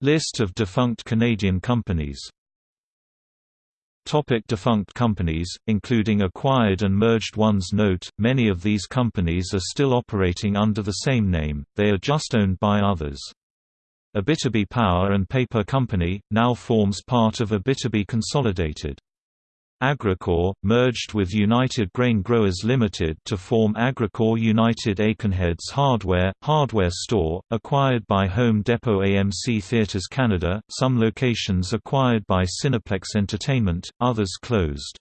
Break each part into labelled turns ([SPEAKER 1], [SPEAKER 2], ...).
[SPEAKER 1] List of defunct Canadian companies Topic defunct companies, including acquired and merged ones Note, many of these companies are still operating under the same name, they are just owned by others. Abitibi Power and Paper Company, now forms part of Abitibi Consolidated. Agricore, merged with United Grain Growers Limited to form Agricore United Aikenheads Hardware, hardware store, acquired by Home Depot AMC Theatres Canada, some locations acquired by Cineplex Entertainment, others closed.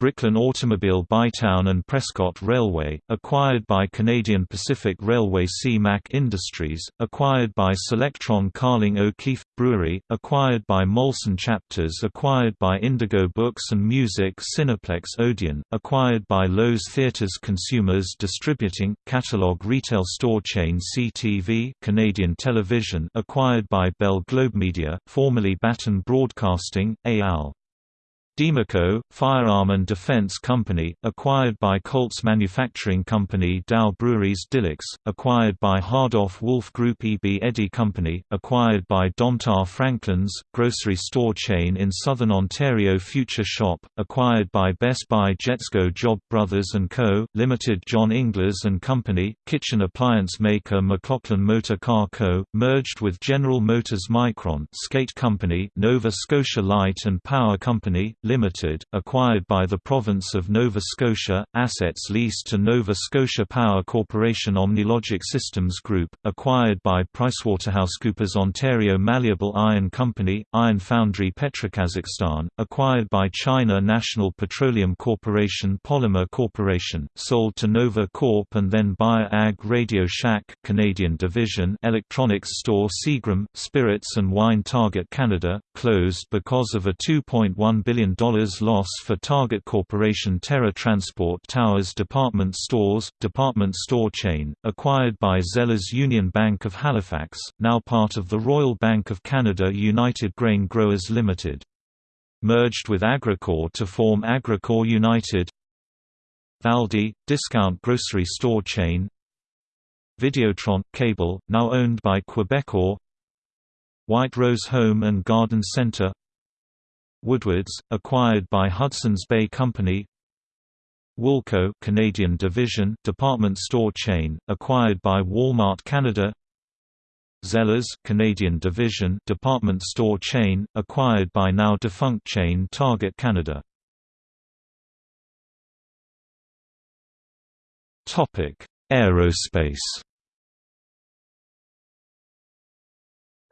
[SPEAKER 1] Bricklin Automobile Bytown and Prescott Railway, acquired by Canadian Pacific Railway C-Mac Industries, acquired by Solectron Carling O'Keefe Brewery, acquired by Molson Chapters acquired by Indigo Books and Music Cineplex Odeon, acquired by Loews Theatres Consumers Distributing, catalog retail store chain CTV Canadian Television acquired by Bell Globe Media, formerly Baton Broadcasting, AL. Diemaco, firearm and defense company, acquired by Colts Manufacturing Company Dow Breweries Dillix, acquired by Hardoff Wolf Group E. B. Eddy Company, acquired by Domtar Franklin's, grocery store chain in southern Ontario Future Shop, acquired by Best Buy Jetsgo Job Brothers & Co., Limited John Inglis & Company, kitchen appliance maker McLaughlin Motor Car Co., merged with General Motors Micron Skate Company Nova Scotia Light and Power Company, Limited, acquired by the Province of Nova Scotia, assets leased to Nova Scotia Power Corporation Omnilogic Systems Group, acquired by PricewaterhouseCoopers Ontario Malleable Iron Company, Iron Foundry Petrokazakhstan, acquired by China National Petroleum Corporation Polymer Corporation, sold to Nova Corp and then Bayer Ag Radio Shack Canadian division Electronics Store Seagram, Spirits and Wine Target Canada, closed because of a $2.1 billion loss for Target Corporation Terra Transport Towers Department Stores, department store chain, acquired by Zellers Union Bank of Halifax, now part of the Royal Bank of Canada United Grain Growers Limited. Merged with Agricore to form Agricore United. Valdi, discount grocery store chain. Videotron – Cable, now owned by Quebecor. White Rose Home and Garden Centre Woodwards, acquired by Hudson's Bay Company. Woolco Canadian division department store chain, acquired by Walmart Canada. Zellers Canadian division department store chain, acquired by now defunct chain Target Canada. Topic: Aerospace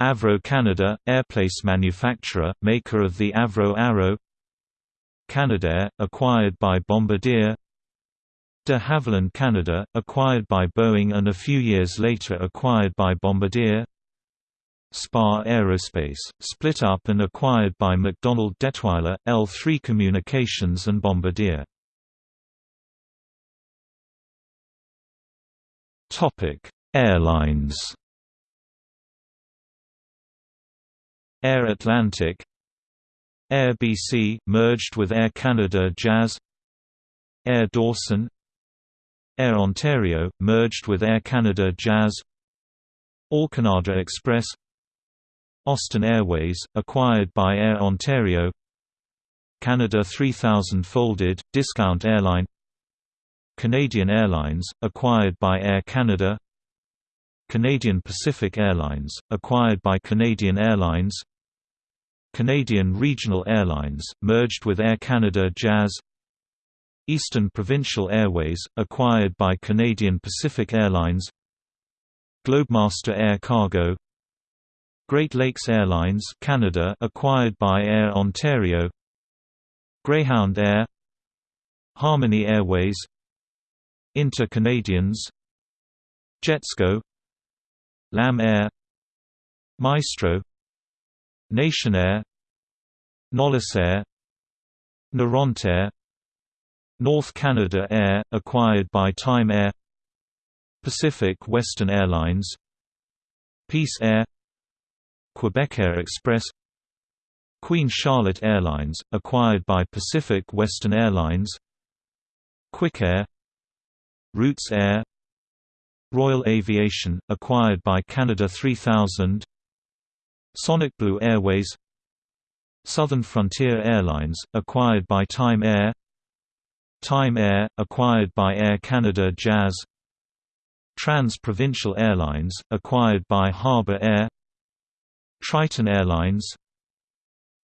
[SPEAKER 1] Avro Canada, airplace manufacturer, maker of the Avro Arrow. Canadair, acquired by Bombardier. De Havilland Canada, acquired by Boeing and a few years later acquired by Bombardier. Spar Aerospace, split up and acquired by MacDonald Dettwiler, L3 Communications and Bombardier. Airlines Air Atlantic Air BC, merged with Air Canada Jazz Air Dawson Air Ontario, merged with Air Canada Jazz All Canada Express Austin Airways, acquired by Air Ontario Canada 3000 folded, discount airline Canadian Airlines, acquired by Air Canada Canadian Pacific Airlines, acquired by Canadian Airlines Canadian Regional Airlines, merged with Air Canada Jazz. Eastern Provincial Airways, acquired by Canadian Pacific Airlines. Globemaster Air Cargo. Great Lakes Airlines Canada acquired by Air Ontario. Greyhound Air. Harmony Airways. Inter-Canadien. Jetsgo. LAM Air. Maestro Nationair Nolisair Norontair North Canada Air, acquired by Time Air Pacific Western Airlines Peace Air Quebecair Express Queen Charlotte Airlines, acquired by Pacific Western Airlines Quickair Roots Air Royal Aviation, acquired by Canada 3000 Sonic Blue Airways Southern Frontier Airlines, acquired by Time Air Time Air, acquired by Air Canada Jazz Trans-Provincial Airlines, acquired by Harbour Air Triton Airlines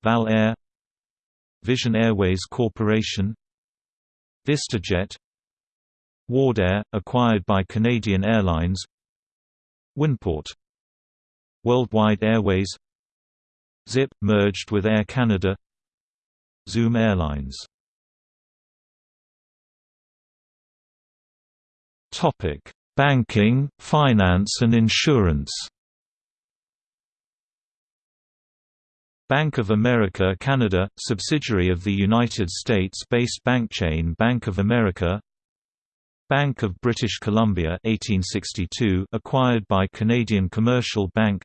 [SPEAKER 1] Val Air Vision Airways Corporation VistaJet Wardair, acquired by Canadian Airlines Winport Worldwide Airways. Zip, merged with Air Canada. Zoom Airlines. Topic. Banking, finance and insurance. Bank of America Canada, subsidiary of the United States-based bank chain Bank of America Bank of British Columbia 1862 acquired by Canadian Commercial Bank.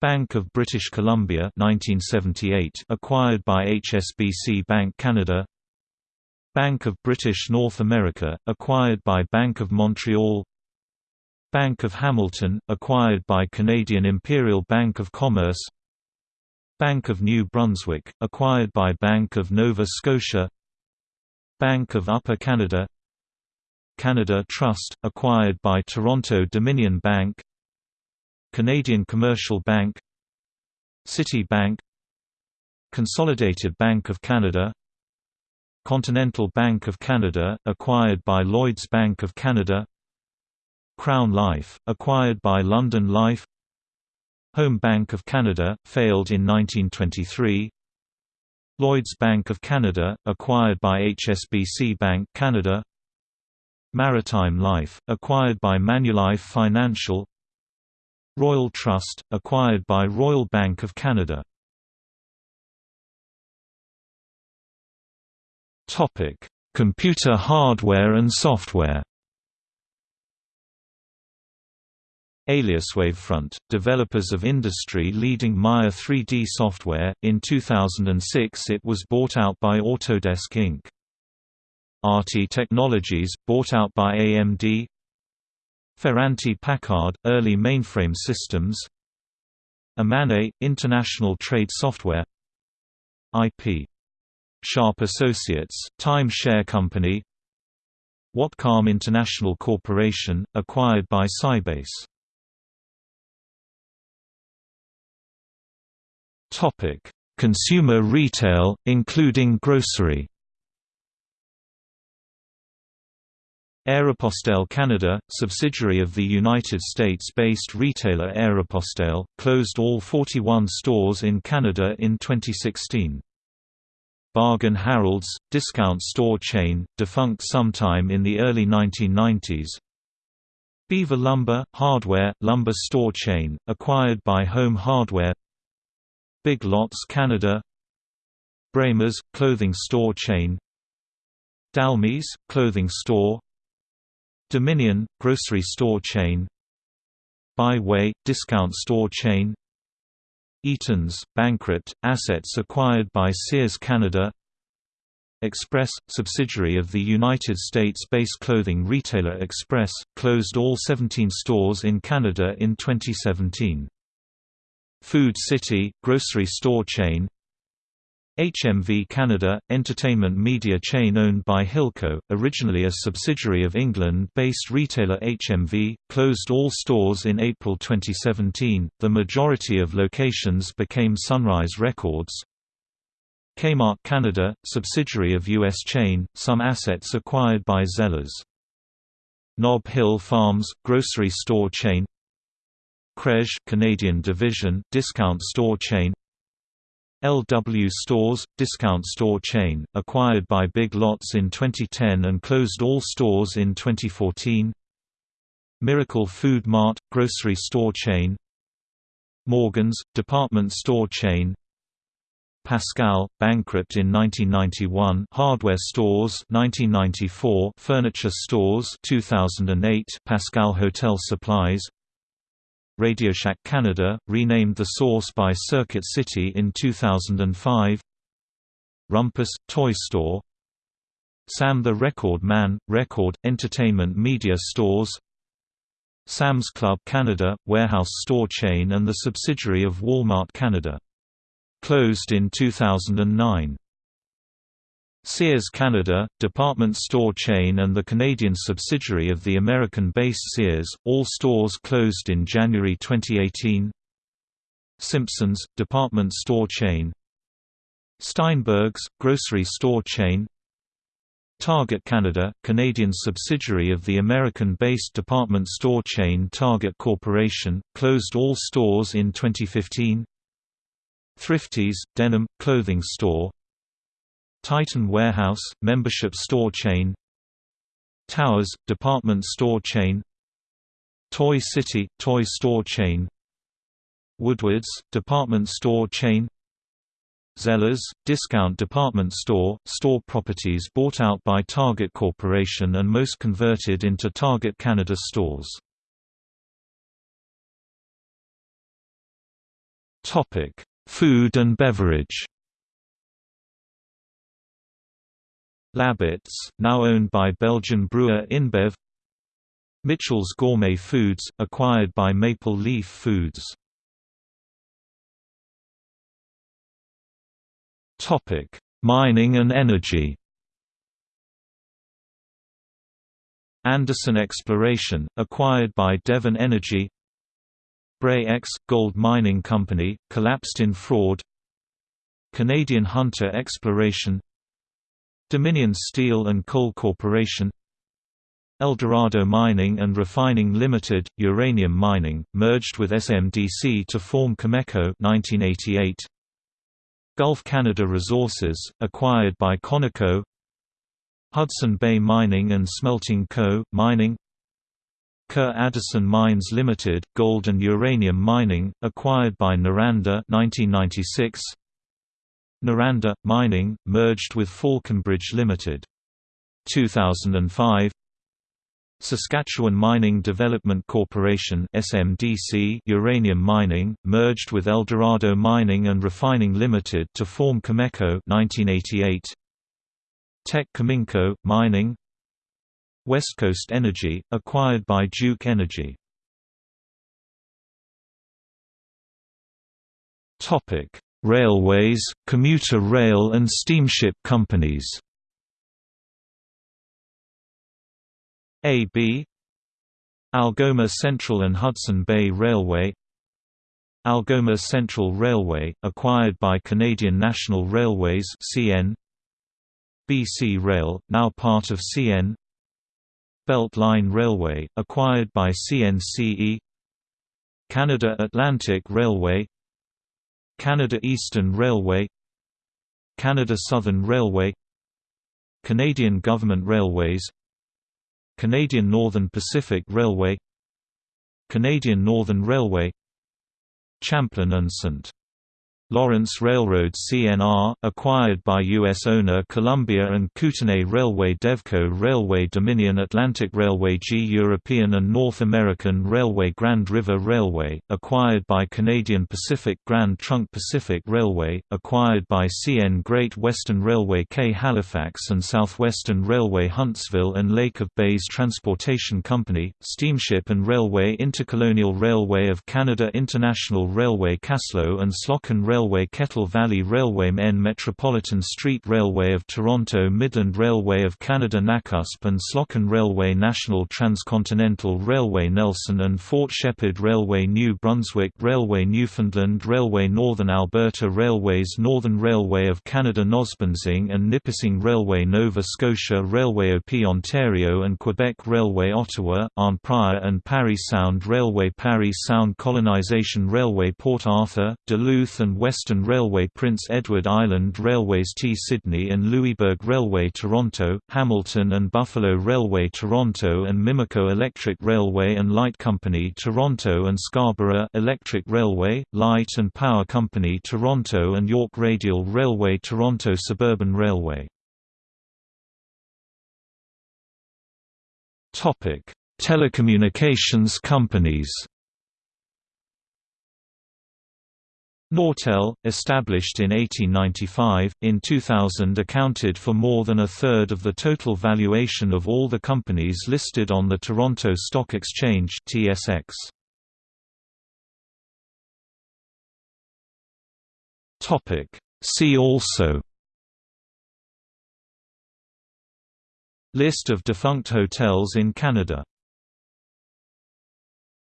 [SPEAKER 1] Bank of British Columbia 1978 acquired by HSBC Bank Canada. Bank of British North America acquired by Bank of Montreal. Bank of Hamilton acquired by Canadian Imperial Bank of Commerce. Bank of New Brunswick, acquired by Bank of Nova Scotia. Bank of Upper Canada Canada Trust, acquired by Toronto Dominion Bank Canadian Commercial Bank City Bank Consolidated Bank of Canada Continental Bank of Canada, acquired by Lloyds Bank of Canada Crown Life, acquired by London Life Home Bank of Canada, failed in 1923 Lloyds Bank of Canada, acquired by HSBC Bank Canada Maritime Life, acquired by Manulife Financial. Royal Trust, acquired by Royal Bank of Canada. Computer hardware and software. Alias Wavefront, developers of industry-leading Maya 3D software, in 2006 it was bought out by Autodesk Inc. RT Technologies, bought out by AMD Ferranti Packard, early mainframe systems. Amane, international trade software. IP. Sharp Associates, time share company. Watcom International Corporation, acquired by Sybase. Consumer retail, including grocery. Aeropostale Canada, subsidiary of the United States-based retailer Aeropostale, closed all 41 stores in Canada in 2016. Bargain Harold's, discount store chain, defunct sometime in the early 1990s. Beaver Lumber, hardware, lumber store chain, acquired by Home Hardware Big Lots Canada Bramers, clothing store chain Dalmy's, clothing store Dominion, grocery store chain. Bi-Way, discount store chain. Eaton's, bankrupt, assets acquired by Sears Canada. Express, subsidiary of the United States-based clothing retailer Express, closed all 17 stores in Canada in 2017. Food City, grocery store chain HMV Canada, entertainment media chain owned by Hilco, originally a subsidiary of England-based retailer HMV, closed all stores in April 2017. The majority of locations became Sunrise Records. Kmart Canada, subsidiary of US chain, some assets acquired by Zellers. Nob Hill Farms, grocery store chain Krej Canadian division discount store chain LW Stores discount store chain acquired by Big Lots in 2010 and closed all stores in 2014 Miracle Food Mart grocery store chain. Morgan's department store chain. Pascal, bankrupt in 1991 Hardware Stores 1994 Furniture Stores 2008 Pascal Hotel Supplies RadioShack Canada, renamed The Source by Circuit City in 2005 Rumpus, Toy Store Sam the Record Man, Record, Entertainment Media Stores Sam's Club Canada, warehouse store chain and the subsidiary of Walmart Canada. Closed in 2009. Sears Canada, department store chain and the Canadian subsidiary of the American-based Sears, all stores closed in January 2018 Simpsons, department store chain. Steinberg's, grocery store chain. Target Canada, Canadian subsidiary of the American-based department store chain Target Corporation, closed all stores in 2015 Thrifties, denim, clothing store Titan Warehouse, membership store chain. Towers, department store chain. Toy City, toy store chain. Woodward's, department store chain. Zellers, discount department store, store properties bought out by Target Corporation and most converted into Target Canada stores. Food and beverage Labatts, now owned by Belgian brewer InBev Mitchell's Gourmet Foods, acquired by Maple Leaf Foods. Mining and energy. Anderson Exploration, acquired by Devon Energy. Bre-X, Gold Mining Company, collapsed in fraud. Canadian Hunter Exploration Dominion Steel and Coal Corporation Eldorado Mining and Refining Limited, uranium mining, merged with SMDC to form Cameco 1988. Gulf Canada Resources, acquired by Conoco Hudson Bay Mining and Smelting Co., mining Kerr Addison Mines Limited, gold and uranium mining, acquired by Noranda 1996. Noranda Mining merged with Falconbridge Limited. 2005 Saskatchewan Mining Development Corporation (SMDC) uranium mining merged with Eldorado Mining and Refining Limited to form Cameco 1988 Teck Cominco mining. West Coast Energy acquired by Duke Energy. Topic Railways, commuter rail and steamship companies. AB Algoma Central and Hudson Bay Railway. Algoma Central Railway, acquired by Canadian National Railways CN BC Rail, now part of CN Belt Line Railway, acquired by CNCE Canada Atlantic Railway Canada Eastern Railway Canada Southern Railway Canadian Government Railways Canadian Northern Pacific Railway Canadian Northern Railway Champlain and St. Lawrence Railroad CNR, acquired by U.S. owner Columbia and Kootenay Railway Devco Railway Dominion Atlantic Railway G European and North American Railway Grand River Railway, acquired by Canadian Pacific Grand Trunk Pacific Railway, acquired by CN Great Western Railway K Halifax and Southwestern Railway Huntsville and Lake of Bays Transportation Company, Steamship and Railway Intercolonial Railway of Canada International Railway Kaslo and Slocan Railway Railway Kettle Valley Railway MEN Metropolitan Street Railway of Toronto Midland Railway of Canada Nakusp and Slocan Railway National Transcontinental Railway Nelson and Fort Sheppard Railway New Brunswick Railway Newfoundland Railway Northern Alberta Railways Northern Railway of Canada Nosbonsing and Nipissing Railway Nova Scotia Railway OP Ontario and Quebec Railway Ottawa, Arnprior and Parry Sound Railway Parry Sound Colonization Railway Port Arthur, Duluth and Western Railway Prince Edward Island Railways T Sydney and Louisburg Railway Toronto, Hamilton and Buffalo Railway Toronto and Mimico Electric Railway and Light Company Toronto and Scarborough Electric Railway, Light and Power Company Toronto and York Radial Railway Toronto Suburban Railway. Telecommunications companies Nortel, established in 1895, in 2000 accounted for more than a third of the total valuation of all the companies listed on the Toronto Stock Exchange (TSX). Topic: See also List of defunct hotels in Canada